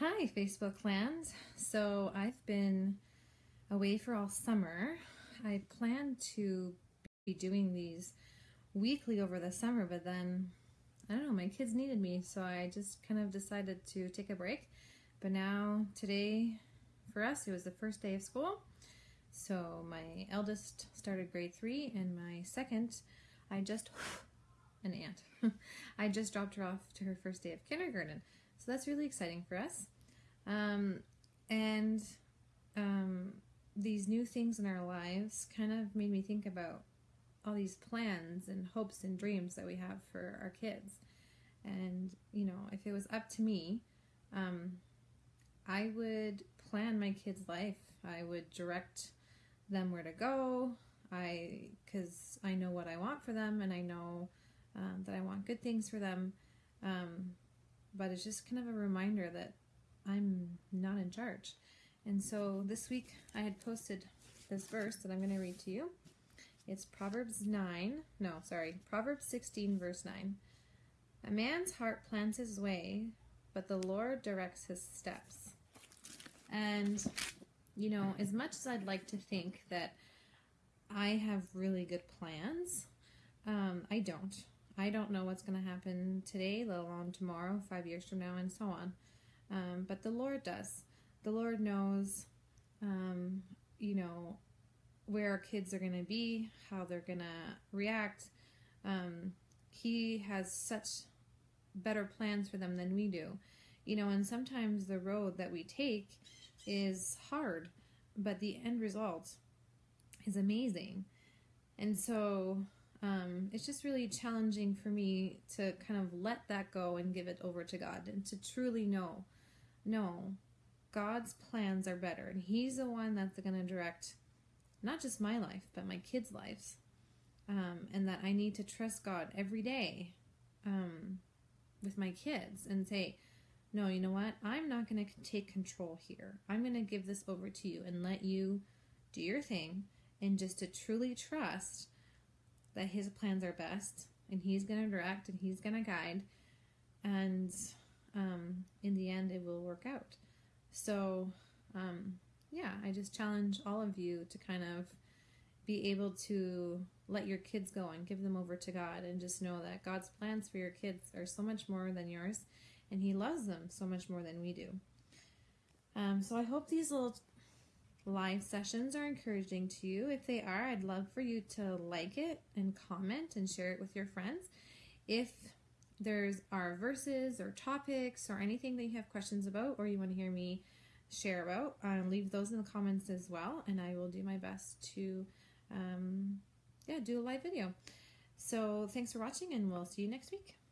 Hi, Facebook land. So I've been away for all summer. I planned to be doing these weekly over the summer, but then I don't know, my kids needed me, so I just kind of decided to take a break. But now, today, for us, it was the first day of school. So my eldest started grade three, and my second, I just, an aunt, I just dropped her off to her first day of kindergarten. So that's really exciting for us. Um, and um, these new things in our lives kind of made me think about all these plans and hopes and dreams that we have for our kids. And, you know, if it was up to me, um, I would plan my kids' life. I would direct them where to go. I, because I know what I want for them and I know um, that I want good things for them. Um, but it's just kind of a reminder that I'm not in charge. And so this week I had posted this verse that I'm going to read to you. It's Proverbs 9, no, sorry, Proverbs 16, verse 9. A man's heart plans his way, but the Lord directs his steps. And, you know, as much as I'd like to think that I have really good plans, um, I don't. I don't know what's going to happen today, let alone tomorrow, five years from now, and so on. Um, but the Lord does. The Lord knows, um, you know, where our kids are going to be, how they're going to react. Um, he has such better plans for them than we do. You know, and sometimes the road that we take is hard, but the end result is amazing. And so um, it's just really challenging for me to kind of let that go and give it over to God and to truly know, no, God's plans are better. And He's the one that's going to direct not just my life, but my kids' lives. Um, and that I need to trust God every day um, with my kids and say, no, you know what? I'm not going to take control here. I'm going to give this over to you and let you do your thing and just to truly trust that his plans are best and he's going to direct and he's going to guide and um, in the end it will work out. So um, yeah i just challenge all of you to kind of be able to let your kids go and give them over to god and just know that god's plans for your kids are so much more than yours and he loves them so much more than we do. Um, so i hope these little live sessions are encouraging to you. If they are, I'd love for you to like it and comment and share it with your friends. If there's our verses or topics or anything that you have questions about or you want to hear me share about, uh, leave those in the comments as well, and I will do my best to, um, yeah, do a live video. So thanks for watching, and we'll see you next week.